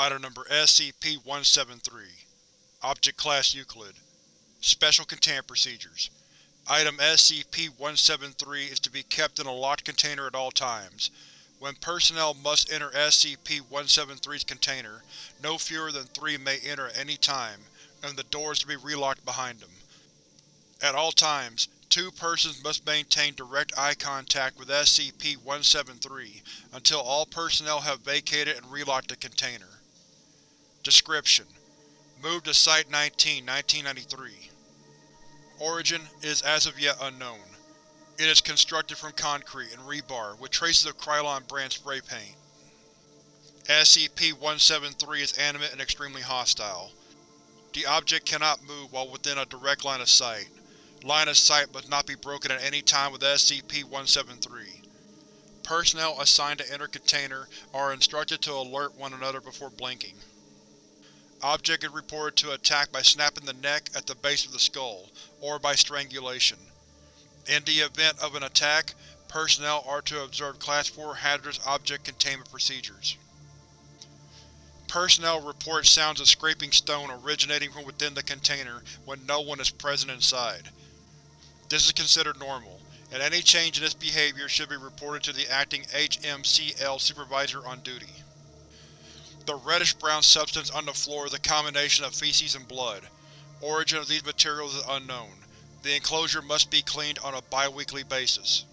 Item Number SCP-173 Object Class Euclid Special Containment Procedures Item SCP-173 is to be kept in a locked container at all times. When personnel must enter SCP-173's container, no fewer than three may enter at any time, and the door is to be relocked behind them. At all times, two persons must maintain direct eye contact with SCP-173 until all personnel have vacated and relocked the container. Description: Moved to Site-19, 1993 Origin is as of yet unknown. It is constructed from concrete and rebar with traces of Krylon brand spray paint. SCP-173 is animate and extremely hostile. The object cannot move while within a direct line of sight. Line of sight must not be broken at any time with SCP-173. Personnel assigned to enter container are instructed to alert one another before blinking. Object is reported to attack by snapping the neck at the base of the skull, or by strangulation. In the event of an attack, personnel are to observe Class 4 hazardous object containment procedures. Personnel report sounds of scraping stone originating from within the container when no one is present inside. This is considered normal, and any change in this behavior should be reported to the acting HMCL supervisor on duty. The reddish-brown substance on the floor is a combination of feces and blood. Origin of these materials is unknown. The enclosure must be cleaned on a bi-weekly basis.